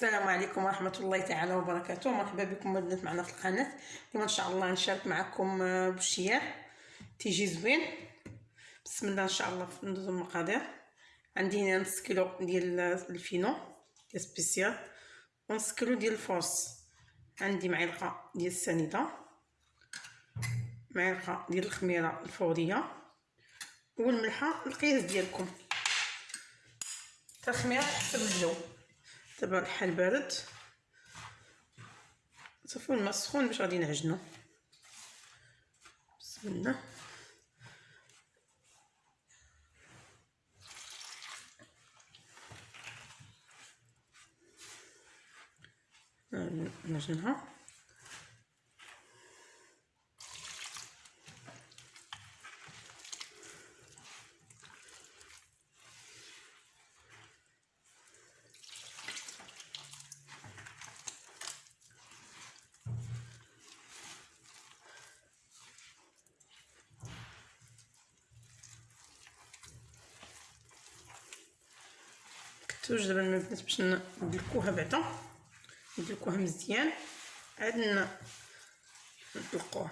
السلام عليكم ورحمة الله تعالى وبركاته. مرحبا بكم البنات معنا في القناة. اليوم إن شاء الله نشارك معكم آه، بشيار تيجي زوين. بسم الله إن شاء الله ندوزو المقادير. عندي هنا نص كيلو ديال الفينو ديال spécial ونص كيلو ديال ال force عندي معلقة ديال السنيدة معلقة ديال الخميرة الفورية والملحة القياس ديالكم. التخمير حسب الجو. دابا الحال بارد. صافي الماء سخون باش غادي نعجنو. بسم الله. نعجنها. كتوش دابا البنات باش ندلكوها بعدا؟ ندلكوها مزيان. عاد نطلقوها.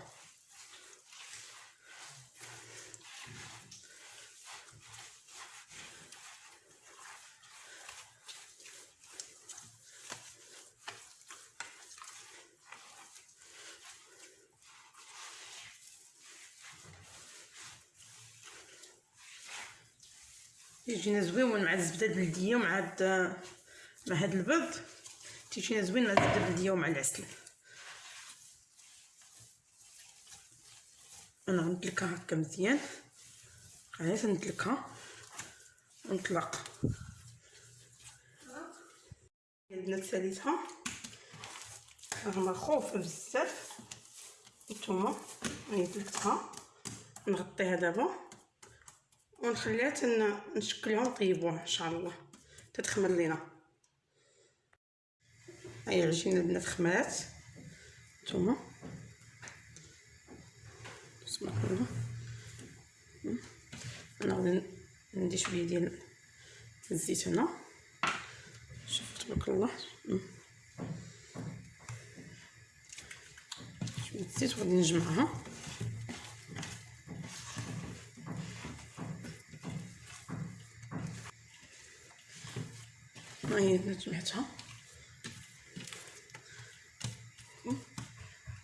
يجينا زوين مع الزبدة البلديه ومع هاد مع هاد البيض تيجينا زوين مع الزبدة البلديه ومع العسل. أنا غندلكها هكا مزيان. غير ندلكها ونطلق البنات ساليتها رغم خوفة بزاف. نتوما هي دلكتها نغطيها دابا. ونخليها تن نشكلها ونطيبوها إن شاء الله. تتخمر لينا. هاي العجينه البنات خمرات. نتوما. بسم الله أنا غادي ندي شوية ديال الزيت هنا. شوفوا تبارك الله. شوية الزيت وغادي نجمعها. هي جمعتها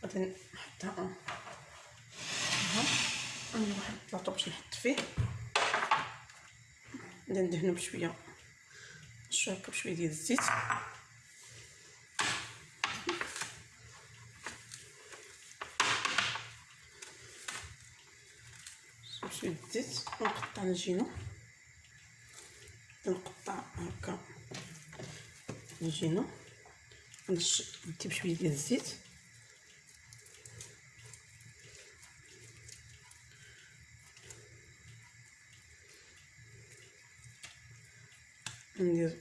غادي نحطها. ها عندي واحد البلاطو باش نحط فيه. غادي ندهنو بشوية. شوية بشويه ديال الزيت. شوية الزيت. ونقطع الجينو نقطع هكا نجينا ندي بشويه ديال الزيت ندير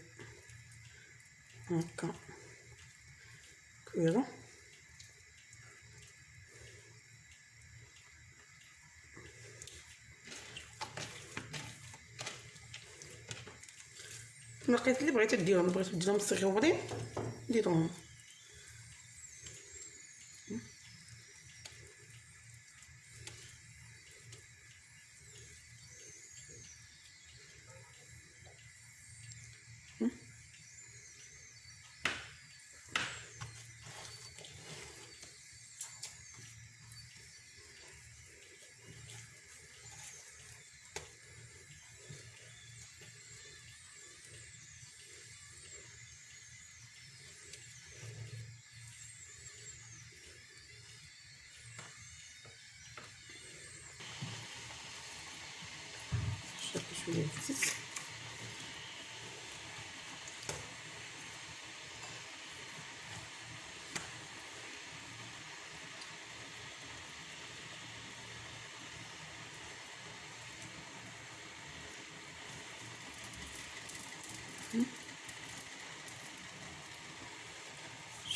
هكا كويره لقيت اللي بغيتو ديروهم بغيتو ديروهم صغيورين ديروهم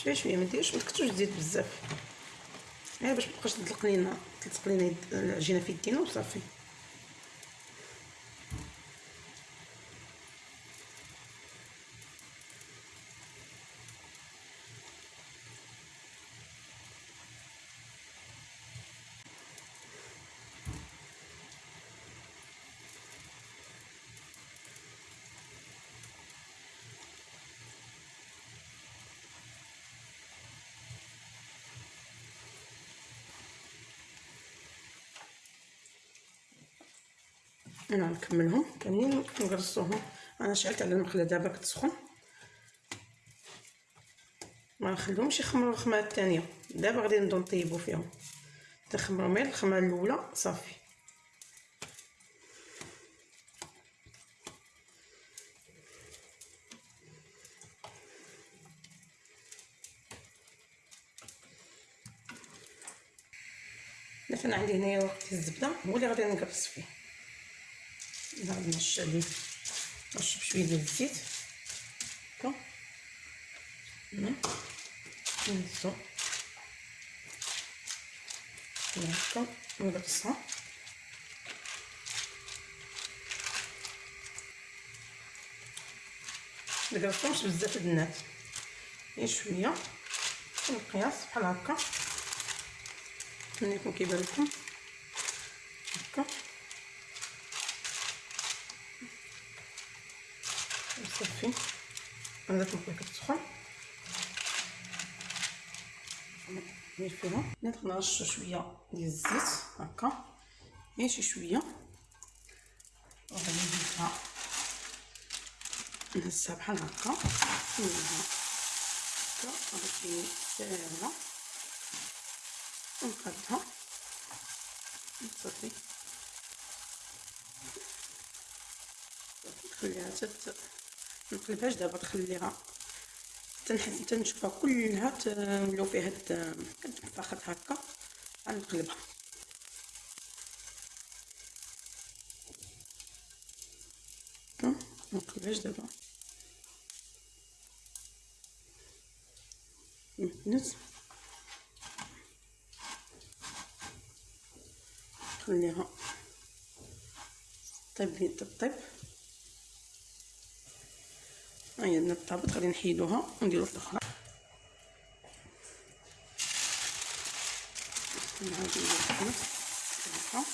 شوية شوية ما ديروش ما تكتروش الزيت بزاف. غير باش مبقاش تطلق لينا تلصق لينا العجينة في يدينا وصافي. أنا نكملهم. كاملين نقرصوهم أنا شعلت على المقله دابا كتسخن. ما نخليهمش يخمروا الخمرة الثانية دابا غادي نبداو نطيبوا فيهم. تخمروا غير الخمرة الأولى. صافي. مثلا عندي هنايا وقت الزبدة. هو اللي غادي نقرص فيه. نعاود نرش عليه نرش بشويه ديال الزيت. هكا نهزو. هكا نقرصها مقرصهمش بزاف البنات غير شوية. المقياس بحال هكا. نوريكم كيبان لكم هكا صافي. أنا داك المقله كتسخن ندير فيها نرش شوية ديال الزيت. هكا. غير شي شوية. وغادي نزيدها نهزها بحال هكا. نزيدها هكا. غادي ساهلة. ونقادها صافي. نخليها تت نقلبهاش دابا تخليها تنشفها كلها تولو فيها هاد الفخد هكا غنقلبها نقلبهاش دابا نتنس نخليها طيب لي هاهي عندنا الطابط غادي نحيدوها ونديرو في الأخرى. نعاود ندير نفس الطريقة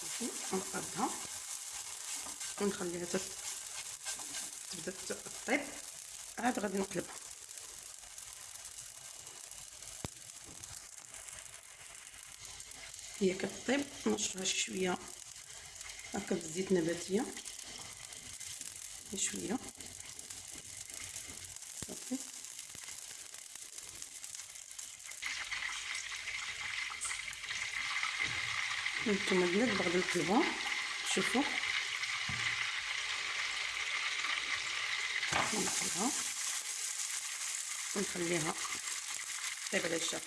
صافي نقادها ونخليها تبدا تطيب. عاد غادي نقلبها. هي كطيب شي شوية هكا بزيت نباتيه شوية. صافي هانتوما البنات بغدا نقلبها شوفوا نقلبها ونخليها طيب على الشاف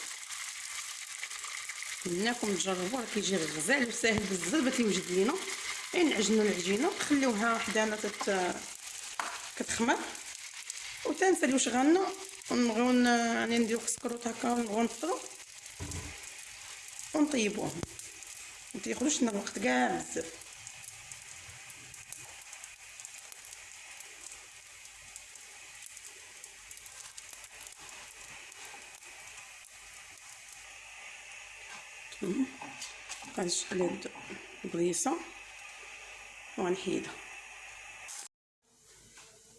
تجربوا راه كيجي غزال وساهل بزاف باش يوجد لينا. غير نعجنوا العجينه نخليوها حدانا تت كتخمر. وتنساليو شغالنا ونبغيو يعني نديرو كسكروط هكا ونبغيو نفطرو. ونطيبوهم. متياخدوش لنا الوقت كاع بزاف. غادي نشعل البريصه وغنحيدها.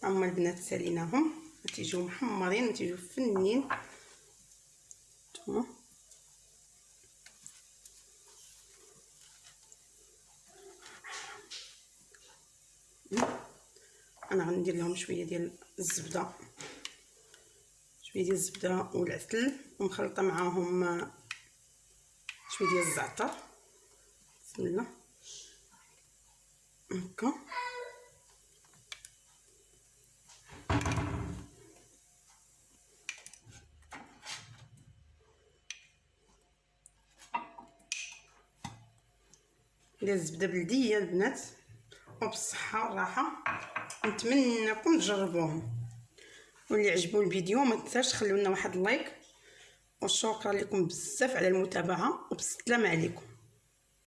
هما البنات ساليناهم. تيجيو محمرين تيجيو فنين. نتوما أنا غندير لهم شوية ديال الزبدة. شوية ديال الزبدة والعسل. ومخلطة معاهم شوية ديال الزعتر. بسم الله. هكا. ديال الزبده بلدية البنات. وبالصحة والراحة. نتمنىكم تجربوهم. واللي عجبو الفيديو ما تنساش تخليو لنا واحد اللايك وشكرا لكم بزاف على المتابعة. وبالسلامه عليكم.